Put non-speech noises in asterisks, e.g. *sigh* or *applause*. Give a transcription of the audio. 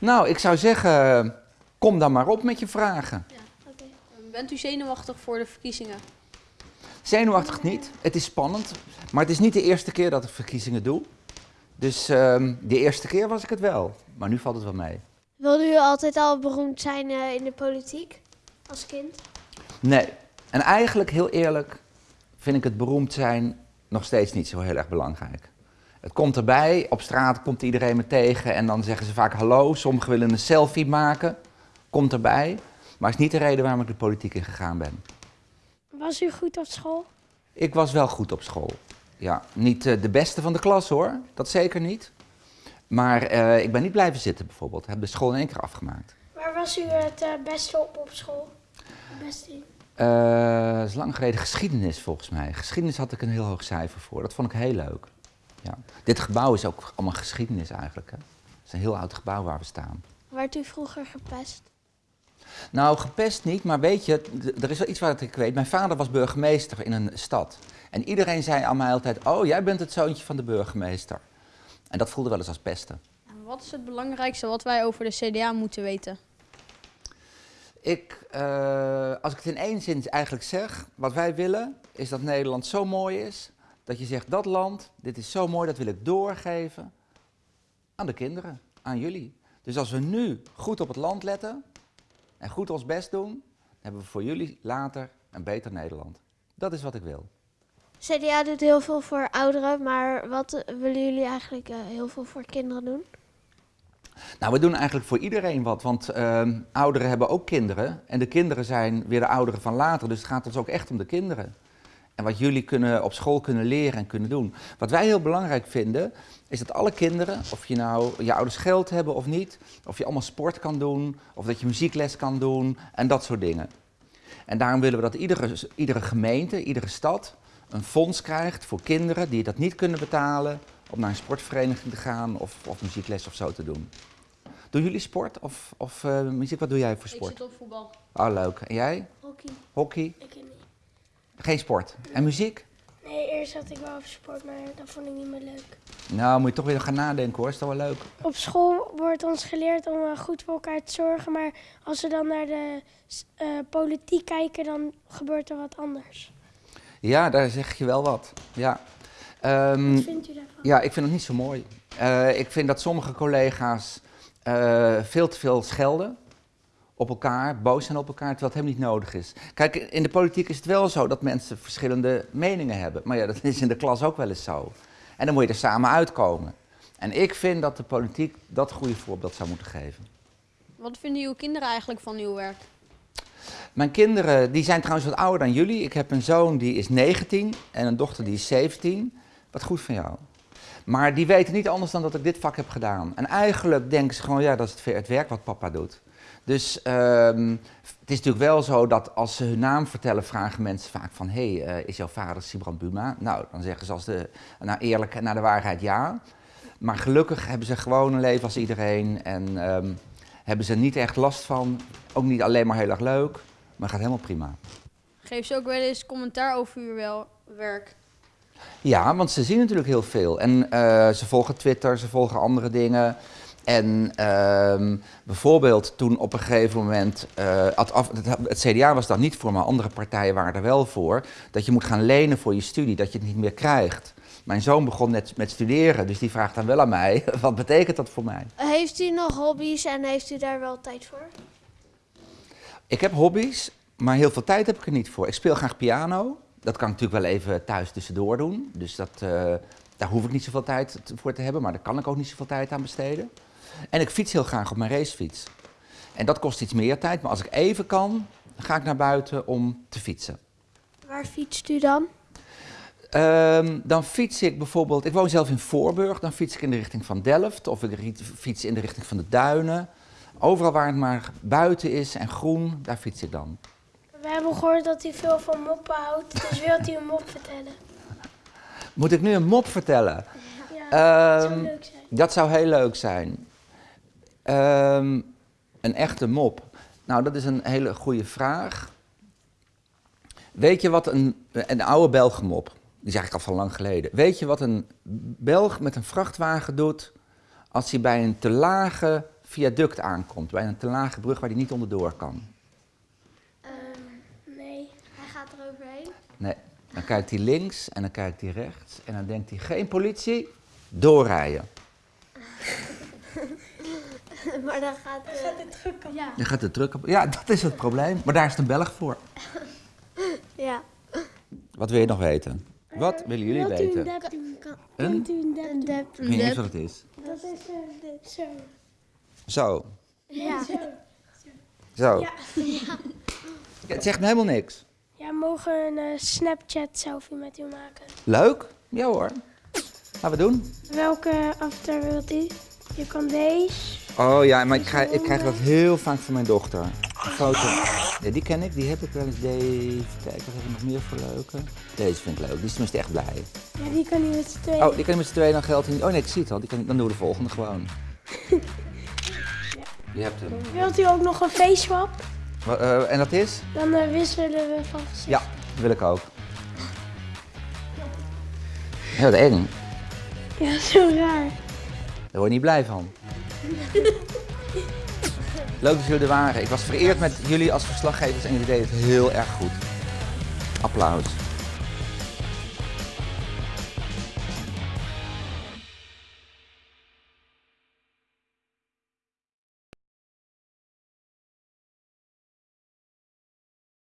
Nou, ik zou zeggen, kom dan maar op met je vragen. Bent u zenuwachtig voor de verkiezingen? Zenuwachtig niet. Het is spannend. Maar het is niet de eerste keer dat ik verkiezingen doe. Dus ehm, de eerste keer was ik het wel. Maar nu valt het wel mee. Wilde u altijd al beroemd zijn eh, in de politiek als kind? Nee. En eigenlijk, heel eerlijk, vind ik het beroemd zijn nog steeds niet zo heel erg belangrijk. Het komt erbij, op straat komt iedereen me tegen en dan zeggen ze vaak hallo. Sommigen willen een selfie maken, komt erbij. Maar is niet de reden waarom ik de politiek in gegaan ben. Was u goed op school? Ik was wel goed op school. Ja, niet eh, de beste van de klas hoor, dat zeker niet. Maar eh, ik ben niet blijven zitten bijvoorbeeld. Ik heb de school in één keer afgemaakt. Waar was u het eh, beste op op school? Het beste in? Eh, dat is lang geleden geschiedenis volgens mij. Geschiedenis had ik een heel hoog cijfer voor. Dat vond ik heel leuk. Ja. Dit gebouw is ook allemaal geschiedenis eigenlijk. Hè? Het is een heel oud gebouw waar we staan. Werd u vroeger gepest? Nou, gepest niet, maar weet je, er is wel iets wat ik weet. Mijn vader was burgemeester in een stad. En iedereen zei aan mij altijd, oh, jij bent het zoontje van de burgemeester. En dat voelde wel eens als pesten. En Wat is het belangrijkste wat wij over de CDA moeten weten? Ik, eh, als ik het in één zin eigenlijk zeg, wat wij willen, is dat Nederland zo mooi is, dat je zegt, dat land, dit is zo mooi, dat wil ik doorgeven aan de kinderen, aan jullie. Dus als we nu goed op het land letten en goed ons best doen, dan hebben we voor jullie later een beter Nederland. Dat is wat ik wil. CDA doet heel veel voor ouderen, maar wat willen jullie eigenlijk eh, heel veel voor kinderen doen? Nou, we doen eigenlijk voor iedereen wat, want ehm, ouderen hebben ook kinderen. En de kinderen zijn weer de ouderen van later, dus het gaat ons ook echt om de kinderen. En wat jullie kunnen, op school kunnen leren en kunnen doen. Wat wij heel belangrijk vinden, is dat alle kinderen, of je nou je ouders geld hebben of niet, of je allemaal sport kan doen, of dat je muziekles kan doen en dat soort dingen. En daarom willen we dat iedere, iedere gemeente, iedere stad een fonds krijgt voor kinderen die dat niet kunnen betalen om naar een sportvereniging te gaan of, of muziekles of zo te doen. Doen jullie sport of, of eh, muziek? Wat doe jij voor Ik sport? zit op voetbal. Oh, leuk. En jij? Hockey. Hockey? Ik. Geen sport. En muziek? Nee, eerst had ik wel over sport, maar dat vond ik niet meer leuk. Nou, moet je toch weer gaan nadenken hoor. Is toch wel leuk? Op school wordt ons geleerd om eh, goed voor elkaar te zorgen, maar als we dan naar de eh, politiek kijken, dan gebeurt er wat anders. Ja, daar zeg je wel wat. Ja. Ehm, Wat vindt u daarvan? ja, ik vind het niet zo mooi. Eh, ik vind dat sommige collega's veel te veel schelden op elkaar, boos zijn op elkaar, terwijl het helemaal niet nodig is. Kijk, in de politiek is het wel zo dat mensen verschillende meningen hebben. Maar ja, dat is in de klas ook wel eens zo. En dan moet je er samen uitkomen. En ik vind dat de politiek dat goede voorbeeld zou moeten geven. Wat vinden uw kinderen eigenlijk van uw werk? Mijn kinderen, die zijn trouwens wat ouder dan jullie. Ik heb een zoon die is 19 en een dochter die is 17. Wat goed van jou. Maar die weten niet anders dan dat ik dit vak heb gedaan. En eigenlijk denken ze gewoon, ja, dat is het, werk wat papa doet. Dus ehm, het is natuurlijk wel zo dat als ze hun naam vertellen, vragen mensen vaak van... hé, hey, eh, is jouw vader Sibrand Buma? Nou, dan zeggen ze als de, nou, eerlijk en naar de waarheid ja. Maar gelukkig hebben ze gewoon een leven als iedereen en ehm, hebben ze niet echt last van. Ook niet alleen maar heel erg leuk, maar gaat helemaal prima. Geef ze ook wel eens commentaar over uw wel werk. Ja, want ze zien natuurlijk heel veel. En eh, ze volgen Twitter, ze volgen andere dingen. En ehm, bijvoorbeeld toen op een gegeven moment, eh, het, het, CDA was dan niet voor, maar andere partijen waren er wel voor, dat je moet gaan lenen voor je studie, dat je het niet meer krijgt. Mijn zoon begon net met studeren, dus die vraagt dan wel aan mij, *laughs* wat betekent dat voor mij? Heeft u nog hobby's en heeft u daar wel tijd voor? Ik heb hobby's, maar heel veel tijd heb ik er niet voor. Ik speel graag piano. Dat kan ik natuurlijk wel even thuis tussendoor doen. Dus dat, eh, daar hoef ik niet zoveel tijd voor te hebben, maar daar kan ik ook niet zoveel tijd aan besteden. En ik fiets heel graag op mijn racefiets. En dat kost iets meer tijd, maar als ik even kan, ga ik naar buiten om te fietsen. Waar fietst u dan? Ehm, dan fiets ik bijvoorbeeld, ik woon zelf in Voorburg, dan fiets ik in de richting van Delft of ik fiets in de richting van de Duinen. Overal waar het maar buiten is en groen, daar fiets ik dan. We hebben gehoord dat u veel van moppen houdt, dus wilt u een mop vertellen? Moet ik nu een mop vertellen? Ja, dat Ehm, zou leuk zijn. Dat zou heel leuk zijn. Ehm, een echte mop. Nou, dat is een hele goede vraag. Weet je wat een, een oude Belgenmop, die is eigenlijk al van lang geleden. Weet je wat een Belg met een vrachtwagen doet als hij bij een te lage viaduct aankomt, bij een te lage brug waar hij niet onderdoor kan? Nee. Hij gaat er overheen. Nee. Dan kijkt hij links en dan kijkt hij rechts en dan denkt hij, geen politie, doorrijden. *laughs* maar dan gaat, het druk op. Ja. Dan gaat de druk op. Ja, dat is het probleem. Maar daar is de Belg voor. *laughs* ja. Wat wil je nog weten? Wat willen jullie Wilt u een weten? dep doen? Kan, Een? Een dep Een. Ik weet niet eens wat het is. Dat is eh, zo. Zo. Ja. Zo. Ja, Het zegt me helemaal niks. Ja, mogen een eh, Snapchat selfie met u maken? Leuk? Ja hoor. Gaan we doen. Welke avatar wilt u? Je kan deze. Oh ja, maar ik, ga, ik krijg dat heel vaak van mijn dochter. Een foto. Ja, die ken ik, die heb ik wel eens. Deze. Kijk, wat heb ik nog meer voor leuke? Deze vind ik leuk, die is tenminste echt blij. Ja, die kan u met z'n tweeën. Oh, die kan je met z'n tweeën, dan geldt hij niet. Oh nee, ik zie het al. Die kan, dan doen we de volgende gewoon. *laughs* Je hebt hem. Wilt u ook nog een face eh, en dat is? Dan eh, wisselen we van gezicht. Ja, dat wil ik ook. Heel eng. Ja, zo raar. Daar word je niet blij van. Leuk dat jullie er waren. Ik was vereerd met jullie als verslaggevers en jullie deden het heel erg goed. Applaus.